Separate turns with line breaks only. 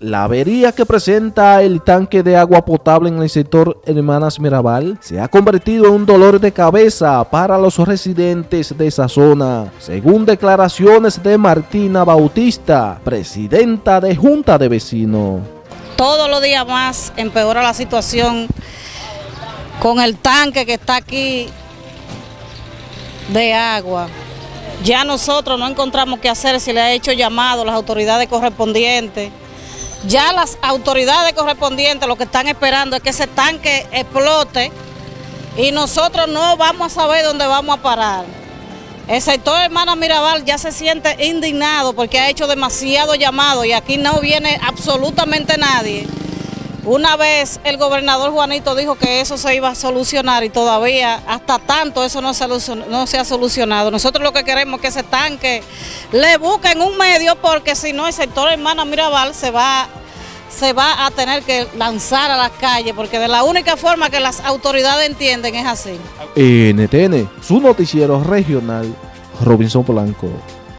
La avería que presenta el tanque de agua potable en el sector Hermanas Mirabal se ha convertido en un dolor de cabeza para los residentes de esa zona, según declaraciones de Martina Bautista, presidenta de Junta de Vecinos.
Todos los días más empeora la situación con el tanque que está aquí de agua. Ya nosotros no encontramos qué hacer, si le ha hecho llamado a las autoridades correspondientes ya las autoridades correspondientes lo que están esperando es que ese tanque explote y nosotros no vamos a saber dónde vamos a parar. El sector Hermana Mirabal ya se siente indignado porque ha hecho demasiado llamado y aquí no viene absolutamente nadie. Una vez el gobernador Juanito dijo que eso se iba a solucionar y todavía hasta tanto eso no se, ha solucionado. Nosotros lo que queremos es que ese tanque le busquen un medio porque si no el sector Hermana Mirabal se va, se va a tener que lanzar a las calles porque de la única forma que las autoridades entienden es así.
NTN, su noticiero regional, Robinson Polanco.